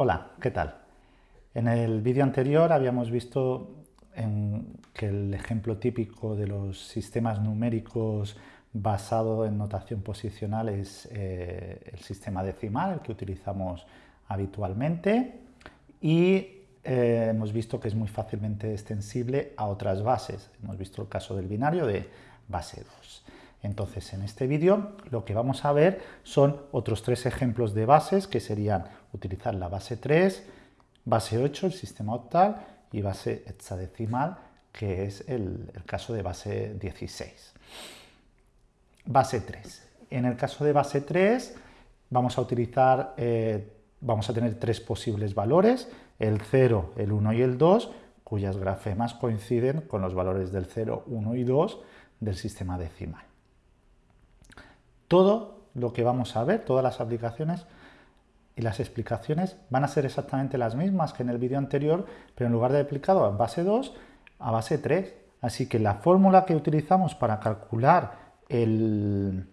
Hola, ¿qué tal? En el vídeo anterior habíamos visto que el ejemplo típico de los sistemas numéricos basado en notación posicional es eh, el sistema decimal, el que utilizamos habitualmente, y eh, hemos visto que es muy fácilmente extensible a otras bases. Hemos visto el caso del binario de base 2. Entonces, en este vídeo lo que vamos a ver son otros tres ejemplos de bases que serían utilizar la base 3, base 8, el sistema octal, y base hexadecimal, que es el, caso de base 16. Base 3. En el caso de base 3 vamos a utilizar, eh, vamos a tener tres posibles valores, el 0, el 1 y el 2, cuyas grafemas coinciden con los valores del 0, 1 y 2 del sistema decimal. Todo lo que vamos a ver, todas las aplicaciones y las explicaciones van a ser exactamente las mismas que en el vídeo anterior, pero en lugar de aplicado a base 2, a base 3. Así que la fórmula que utilizamos para calcular el,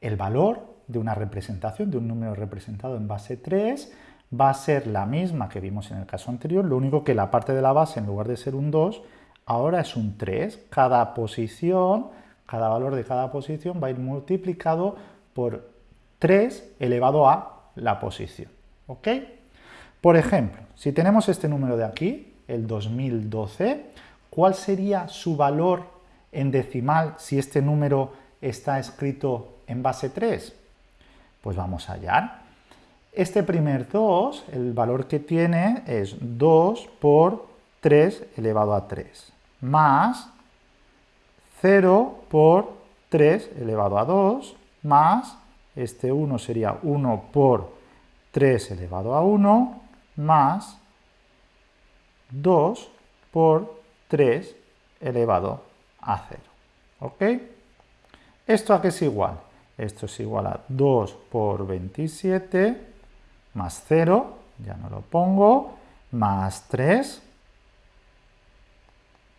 el valor de una representación, de un número representado en base 3, va a ser la misma que vimos en el caso anterior, lo único que la parte de la base, en lugar de ser un 2, ahora es un 3. Cada posición cada valor de cada posición va a ir multiplicado por 3 elevado a la posición. ¿Ok? Por ejemplo, si tenemos este número de aquí, el 2012, ¿cuál sería su valor en decimal si este número está escrito en base 3? Pues vamos allá. Este primer 2, el valor que tiene es 2 por 3 elevado a 3, más 0 por 3 elevado a 2, más este 1 sería 1 por 3 elevado a 1, más 2 por 3 elevado a 0. ¿Ok? ¿Esto a qué es igual? Esto es igual a 2 por 27 más 0, ya no lo pongo, más 3,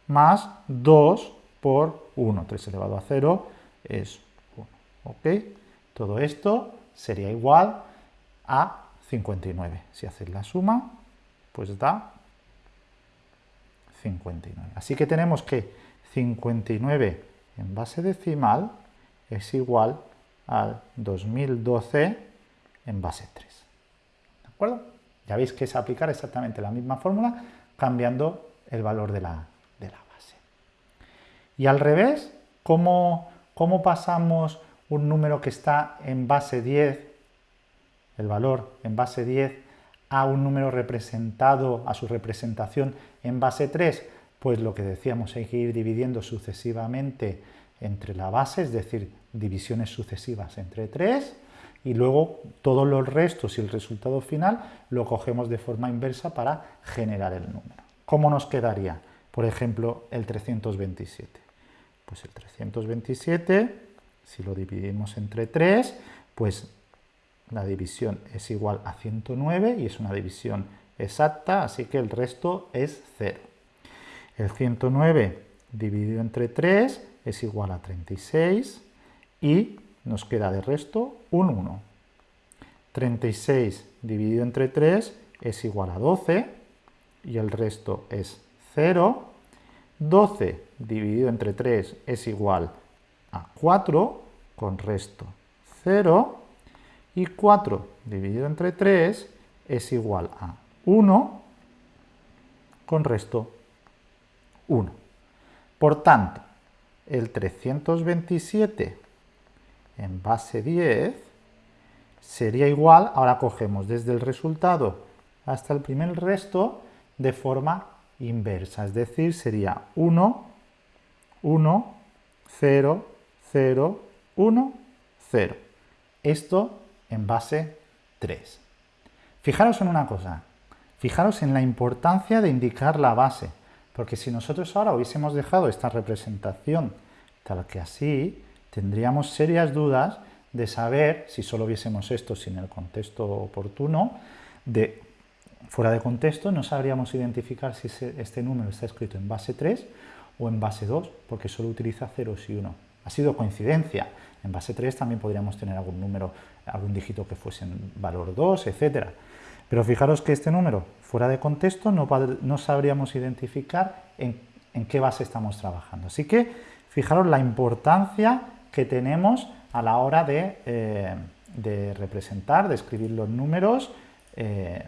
más 2 por 1. 3 elevado a 0 es 1. ¿Ok? Todo esto sería igual a 59. Si haces la suma, pues da 59. Así que tenemos que 59 en base decimal es igual al 2012 en base 3. ¿De acuerdo? Ya veis que es aplicar exactamente la misma fórmula cambiando el valor de la, y al revés, ¿cómo, pasamos un número que está en base 10, el valor en base 10, a un número representado, a su representación en base 3? Pues lo que decíamos, hay que ir dividiendo sucesivamente entre la base, es decir, divisiones sucesivas entre 3, y luego todos los restos y el resultado final lo cogemos de forma inversa para generar el número. ¿Cómo nos quedaría? Por ejemplo, el 327. Pues el 327, si lo dividimos entre 3, pues la división es igual a 109 y es una división exacta, así que el resto es 0. El 109 dividido entre 3 es igual a 36 y nos queda de resto un 1. 36 dividido entre 3 es igual a 12 y el resto es 0. 12 dividido entre 3 es igual a 4, con resto 0, y 4 dividido entre 3 es igual a 1, con resto 1. Por tanto, el 327 en base 10 sería igual, ahora cogemos desde el resultado hasta el primer resto de forma inversa, es decir, sería 1, 1, 0, 0, 1, 0. Esto en base 3. Fijaros en una cosa, fijaros en la importancia de indicar la base, porque si nosotros ahora hubiésemos dejado esta representación tal que así, tendríamos serias dudas de saber, si solo viésemos esto sin el contexto oportuno, de fuera de contexto no sabríamos identificar si este número está escrito en base 3 o en base 2, porque solo utiliza ceros y 1. Ha sido coincidencia. En base 3 también podríamos tener algún número, algún dígito que fuese en valor 2, etc. Pero fijaros que este número, fuera de contexto, no, no sabríamos identificar en, qué base estamos trabajando. Así que fijaros la importancia que tenemos a la hora de, eh, representar, de escribir los números, eh,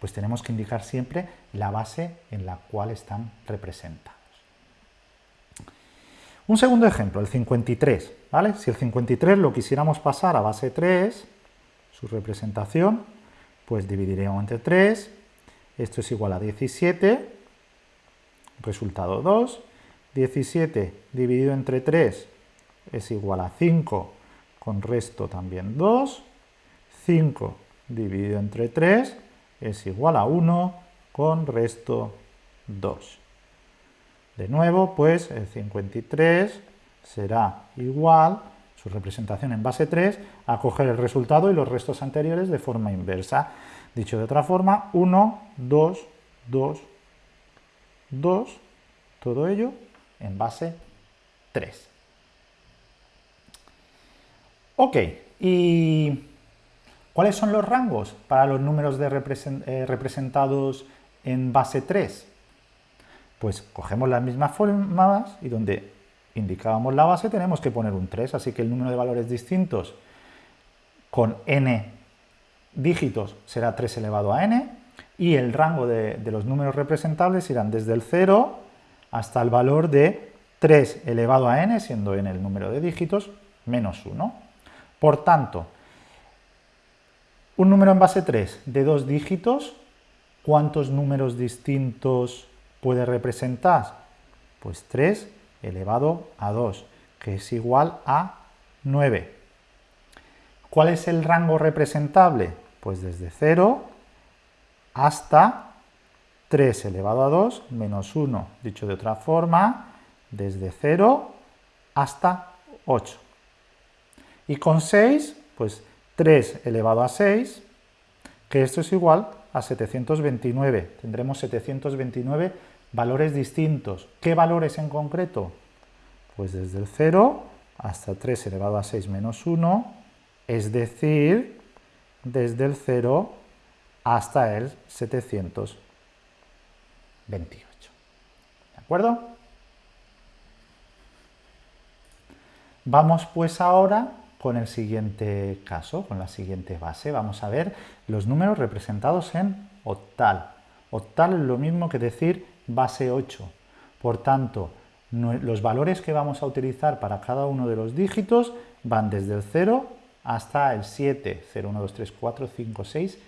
pues tenemos que indicar siempre la base en la cual están representados. Un segundo ejemplo, el 53, ¿vale? Si el 53 lo quisiéramos pasar a base 3, su representación, pues dividiríamos entre 3, esto es igual a 17, resultado 2, 17 dividido entre 3 es igual a 5, con resto también 2, 5 dividido entre 3 es igual a 1, con resto 2. De nuevo, pues el 53 será igual su representación en base 3, a coger el resultado y los restos anteriores de forma inversa. Dicho de otra forma, 1, 2, 2, 2, todo ello en base 3. Ok, ¿y cuáles son los rangos para los números eh, representados en base 3? Pues cogemos las mismas formas y donde indicábamos la base, tenemos que poner un 3, así que el número de valores distintos con n dígitos será 3 elevado a n, y el rango de, los números representables irán desde el 0 hasta el valor de 3 elevado a n, siendo n el número de dígitos, menos 1. Por tanto, un número en base 3 de dos dígitos, ¿cuántos números distintos puede representar? Pues 3 elevado a 2, que es igual a 9. ¿Cuál es el rango representable? Pues desde 0 hasta 3 elevado a 2 menos 1. Dicho de otra forma, desde 0 hasta 8. Y con 6, pues 3 elevado a 6, que esto es igual a 729. Tendremos 729 Valores distintos. ¿Qué valores en concreto? Pues desde el 0 hasta 3 elevado a 6 menos 1, es decir, desde el 0 hasta el 728. ¿De acuerdo? Vamos pues ahora con el siguiente caso, con la siguiente base. Vamos a ver los números representados en octal. Octal es lo mismo que decir base 8. Por tanto, los valores que vamos a utilizar para cada uno de los dígitos van desde el 0 hasta el 7, 0, 1, 2, 3, 4, 5, 6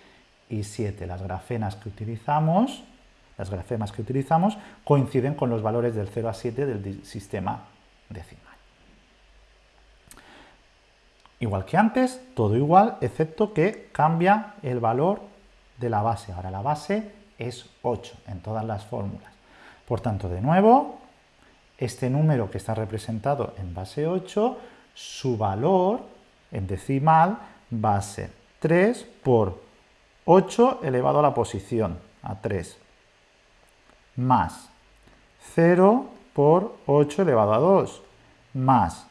y 7. Las grafenas que utilizamos, las grafemas que utilizamos coinciden con los valores del 0 a 7 del sistema decimal. Igual que antes, todo igual, excepto que cambia el valor de la base. Ahora la base es 8 en todas las fórmulas. Por tanto, de nuevo, este número que está representado en base 8, su valor en decimal va a ser 3 por 8 elevado a la posición, a 3, más 0 por 8 elevado a 2, más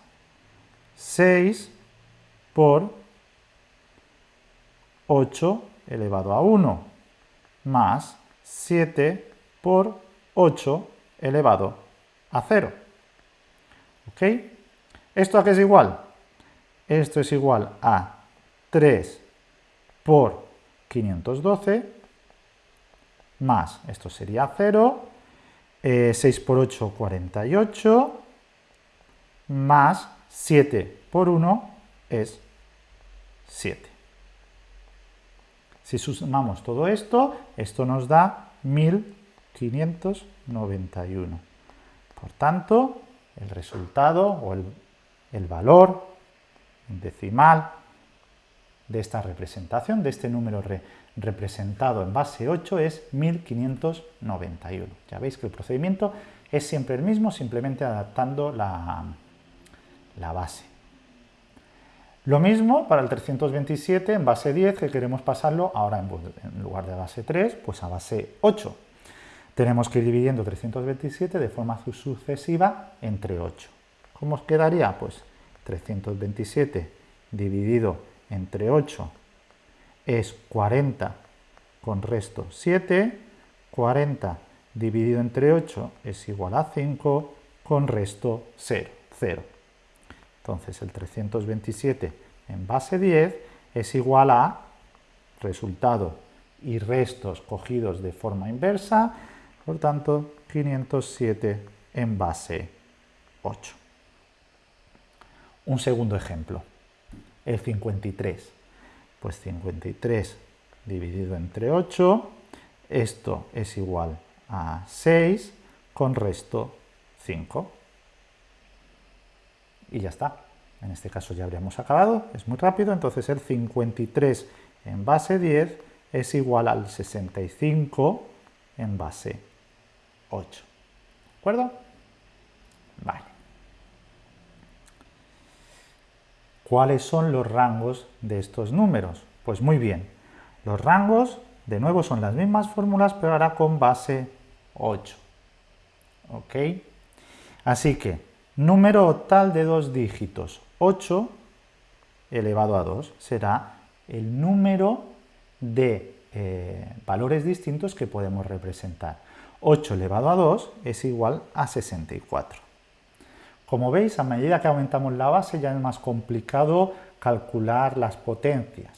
6 por 8 elevado a 1, más 7 por 8 elevado a 0. ¿Ok? ¿Esto a qué es igual? Esto es igual a 3 por 512 más, esto sería 0, 6 eh, por 8, 48, más 7 por 1 es 7. Si sumamos todo esto, esto nos da 1591. Por tanto, el resultado o el, valor decimal de esta representación, de este número representado en base 8 es 1591. Ya veis que el procedimiento es siempre el mismo, simplemente adaptando la base. Lo mismo para el 327 en base 10, que queremos pasarlo ahora en, lugar de base 3, pues a base 8. Tenemos que ir dividiendo 327 de forma sucesiva entre 8. ¿Cómo os quedaría? Pues 327 dividido entre 8 es 40 con resto 7, 40 dividido entre 8 es igual a 5 con resto 0, 0. Entonces el 327 en base 10 es igual a resultado y restos cogidos de forma inversa, por tanto 507 en base 8. Un segundo ejemplo, el 53. Pues 53 dividido entre 8, esto es igual a 6 con resto 5. Y ya está. En este caso ya habríamos acabado, es muy rápido, entonces el 53 en base 10 es igual al 65 en base 8. ¿De acuerdo? Vale. ¿Cuáles son los rangos de estos números? Pues muy bien, los rangos de nuevo son las mismas fórmulas, pero ahora con base 8. ¿Ok? Así que, número octal de dos dígitos, 8 elevado a 2, será el número de eh, valores distintos que podemos representar. 8 elevado a 2 es igual a 64. Como veis, a medida que aumentamos la base ya es más complicado calcular las potencias.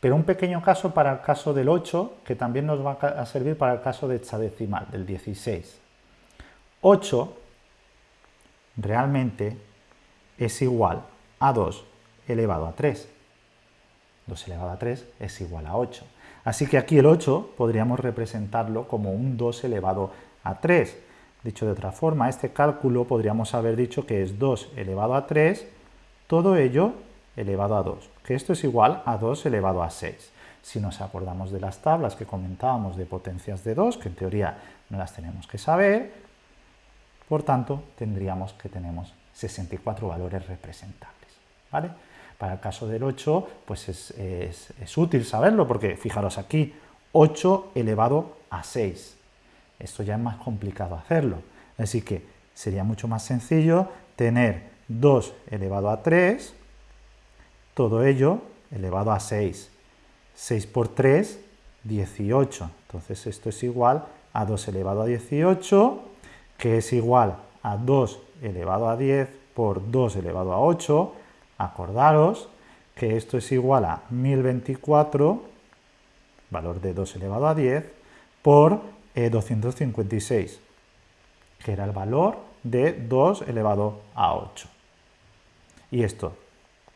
Pero un pequeño caso para el caso del 8, que también nos va a servir para el caso de hexadecimal, del 16. 8 realmente es igual a 2 elevado a 3. 2 elevado a 3 es igual a 8. Así que aquí el 8 podríamos representarlo como un 2 elevado a 3. Dicho de otra forma, este cálculo podríamos haber dicho que es 2 elevado a 3, todo ello elevado a 2, que esto es igual a 2 elevado a 6. Si nos acordamos de las tablas que comentábamos de potencias de 2, que en teoría no las tenemos que saber, por tanto tendríamos que tenemos 64 valores representables. ¿vale? Para el caso del 8, pues es, útil saberlo, porque fijaros aquí, 8 elevado a 6. Esto ya es más complicado hacerlo. Así que sería mucho más sencillo tener 2 elevado a 3, todo ello elevado a 6. 6 por 3, 18. Entonces esto es igual a 2 elevado a 18, que es igual a 2 elevado a 10 por 2 elevado a 8, Acordaros que esto es igual a 1024, valor de 2 elevado a 10, por 256, eh, que era el valor de 2 elevado a 8. Y esto,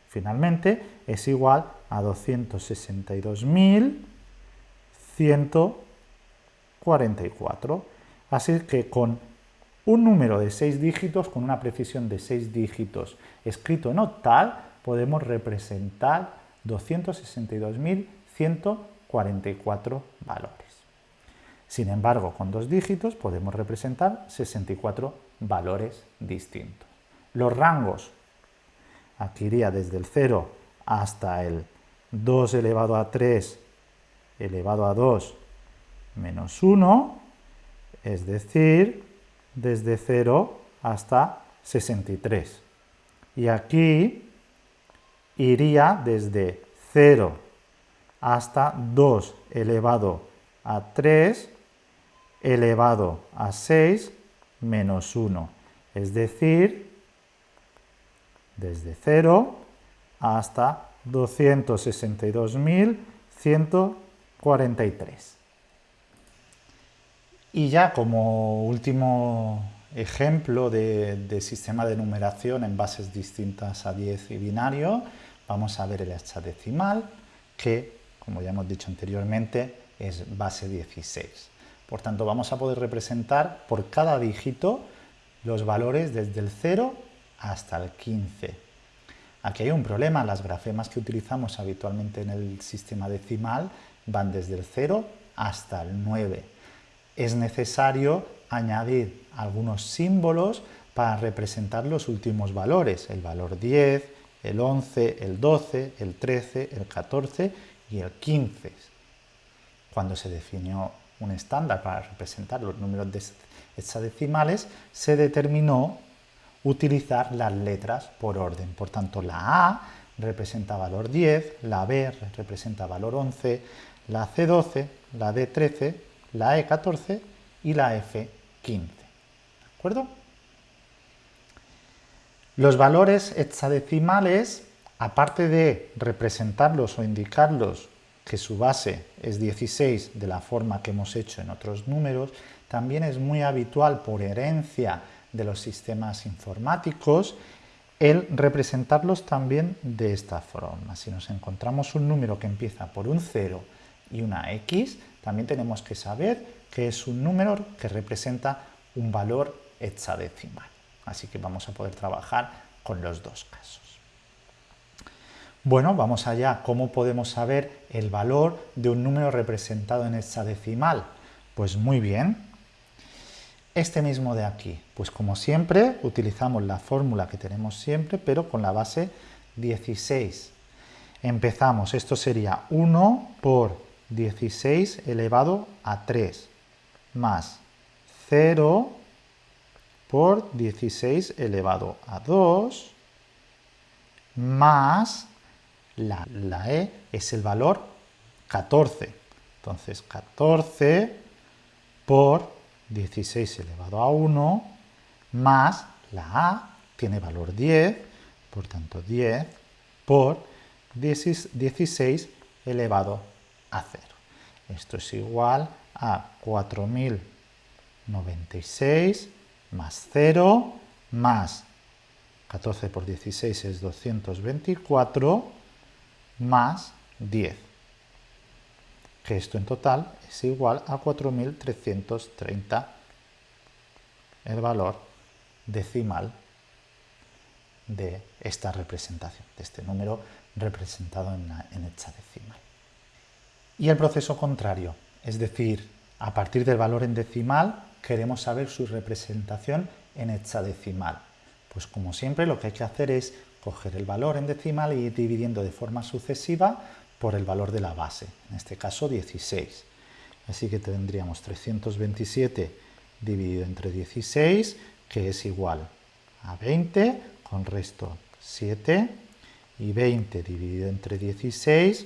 finalmente, es igual a 262.144. Así que con un número de 6 dígitos con una precisión de 6 dígitos escrito en octal, podemos representar 262.144 valores. Sin embargo, con dos dígitos podemos representar 64 valores distintos. Los rangos, aquí iría desde el 0 hasta el 2 elevado a 3 elevado a 2 menos 1, es decir, desde 0 hasta 63. Y aquí iría desde 0 hasta 2 elevado a 3 elevado a 6 menos 1. Es decir, desde 0 hasta 262.143. Y ya como último ejemplo de, sistema de numeración en bases distintas a 10 y binario, vamos a ver el hexadecimal, que, como ya hemos dicho anteriormente, es base 16. Por tanto, vamos a poder representar por cada dígito los valores desde el 0 hasta el 15. Aquí hay un problema, las grafemas que utilizamos habitualmente en el sistema decimal van desde el 0 hasta el 9 es necesario añadir algunos símbolos para representar los últimos valores, el valor 10, el 11, el 12, el 13, el 14 y el 15. Cuando se definió un estándar para representar los números hexadecimales, se determinó utilizar las letras por orden. Por tanto, la A representa valor 10, la B representa valor 11, la C12, la D13, la E14 y la F15. ¿De acuerdo? Los valores hexadecimales, aparte de representarlos o indicarlos que su base es 16 de la forma que hemos hecho en otros números, también es muy habitual por herencia de los sistemas informáticos el representarlos también de esta forma. Si nos encontramos un número que empieza por un 0 y una X, también tenemos que saber que es un número que representa un valor hexadecimal. Así que vamos a poder trabajar con los dos casos. Bueno, vamos allá. ¿Cómo podemos saber el valor de un número representado en hexadecimal? Pues muy bien. Este mismo de aquí. Pues como siempre, utilizamos la fórmula que tenemos siempre, pero con la base 16. Empezamos, esto sería 1 por 16 elevado a 3, más 0 por 16 elevado a 2 más la, E es el valor 14. Entonces 14 por 16 elevado a 1 más la A tiene valor 10, por tanto 10 por 16 elevado a 0. Esto es igual a 4096 más 0 más 14 por 16 es 224 más 10, que esto en total es igual a 4.330 el valor decimal de esta representación, de este número representado en, en hexadecimal. Y el proceso contrario, es decir, a partir del valor en decimal queremos saber su representación en hexadecimal. Pues como siempre lo que hay que hacer es coger el valor en decimal y ir dividiendo de forma sucesiva por el valor de la base, en este caso 16. Así que tendríamos 327 dividido entre 16, que es igual a 20, con resto 7, y 20 dividido entre 16,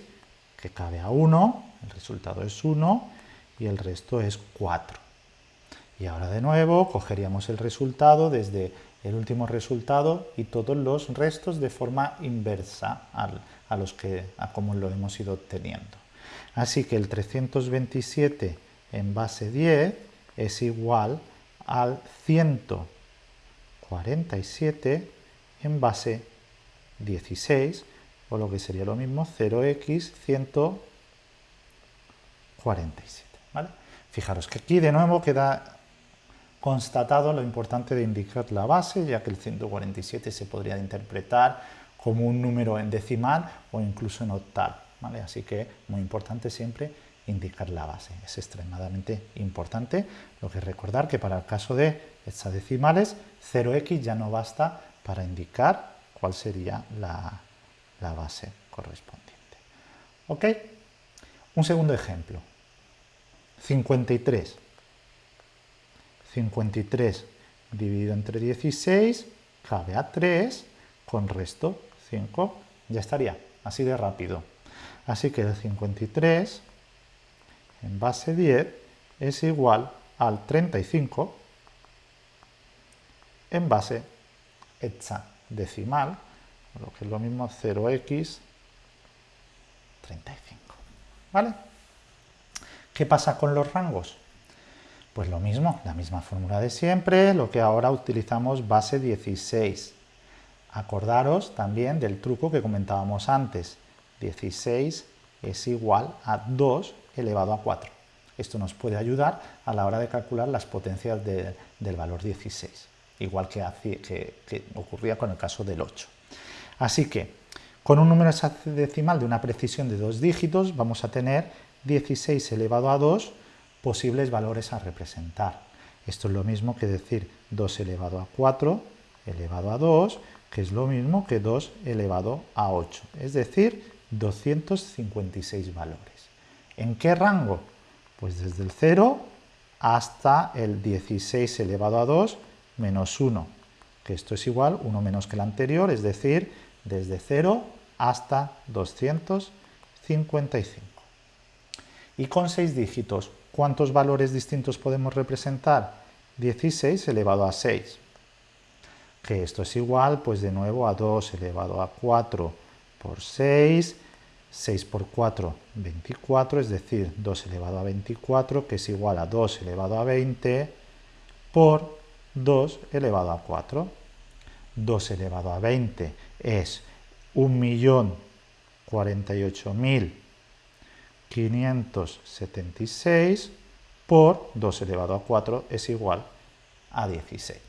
que cabe a 1, el resultado es 1, y el resto es 4. Y ahora de nuevo cogeríamos el resultado desde el último resultado y todos los restos de forma inversa a, los que, a como lo hemos ido obteniendo. Así que el 327 en base 10 es igual al 147 en base 16, o lo que sería lo mismo 0x 147. ¿vale? Fijaros que aquí de nuevo queda constatado lo importante de indicar la base, ya que el 147 se podría interpretar como un número en decimal o incluso en octal. ¿vale? Así que muy importante siempre indicar la base. Es extremadamente importante lo que recordar que para el caso de hexadecimales 0x ya no basta para indicar cuál sería la, la base correspondiente. ¿Ok? Un segundo ejemplo. 53. 53 dividido entre 16 cabe a 3 con resto 5. Ya estaría, así de rápido. Así que el 53 en base 10 es igual al 35 en base hexadecimal, lo que es lo mismo 0x 35. ¿Vale? ¿Qué pasa con los rangos? Pues lo mismo, la misma fórmula de siempre, lo que ahora utilizamos base 16. Acordaros también del truco que comentábamos antes. 16 es igual a 2 elevado a 4. Esto nos puede ayudar a la hora de calcular las potencias del valor 16, igual que, que ocurría con el caso del 8. Así que, con un número decimal de una precisión de dos dígitos, vamos a tener 16 elevado a 2 posibles valores a representar. Esto es lo mismo que decir 2 elevado a 4 elevado a 2, que es lo mismo que 2 elevado a 8, es decir, 256 valores. ¿En qué rango? Pues desde el 0 hasta el 16 elevado a 2 menos 1, que esto es igual, 1 menos que el anterior, es decir, desde 0 hasta 255. Y con 6 dígitos, ¿cuántos valores distintos podemos representar? 16 elevado a 6. Que esto es igual, pues de nuevo, a 2 elevado a 4 por 6. 6 por 4, 24, es decir, 2 elevado a 24, que es igual a 2 elevado a 20, por 2 elevado a 4. 2 elevado a 20 es 1.048.576 por 2 elevado a 4 es igual a 16.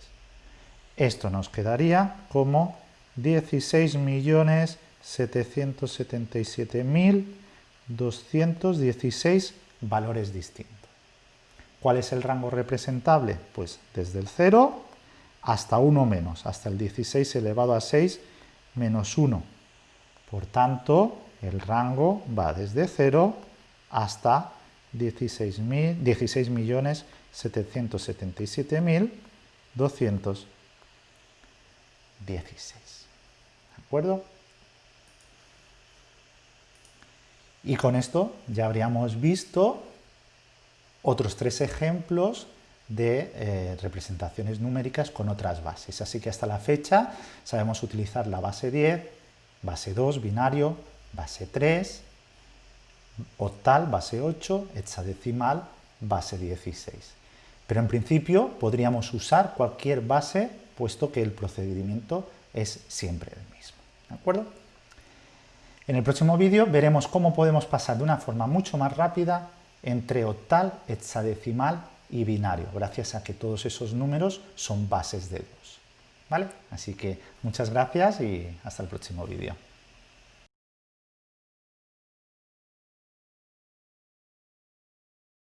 Esto nos quedaría como 16.777.216 valores distintos. ¿Cuál es el rango representable? Pues desde el 0 hasta 1 menos, hasta el 16 elevado a 6 menos 1. Por tanto, el rango va desde 0 hasta 16.777.216. ¿De acuerdo? Y con esto ya habríamos visto otros tres ejemplos de eh, representaciones numéricas con otras bases. Así que hasta la fecha sabemos utilizar la base 10, base 2, binario, base 3, octal, base 8, hexadecimal, base 16. Pero en principio podríamos usar cualquier base, puesto que el procedimiento es siempre el mismo. ¿De acuerdo? En el próximo vídeo veremos cómo podemos pasar de una forma mucho más rápida entre octal, hexadecimal y binario, gracias a que todos esos números son bases de 2. ¿Vale? Así que muchas gracias y hasta el próximo vídeo.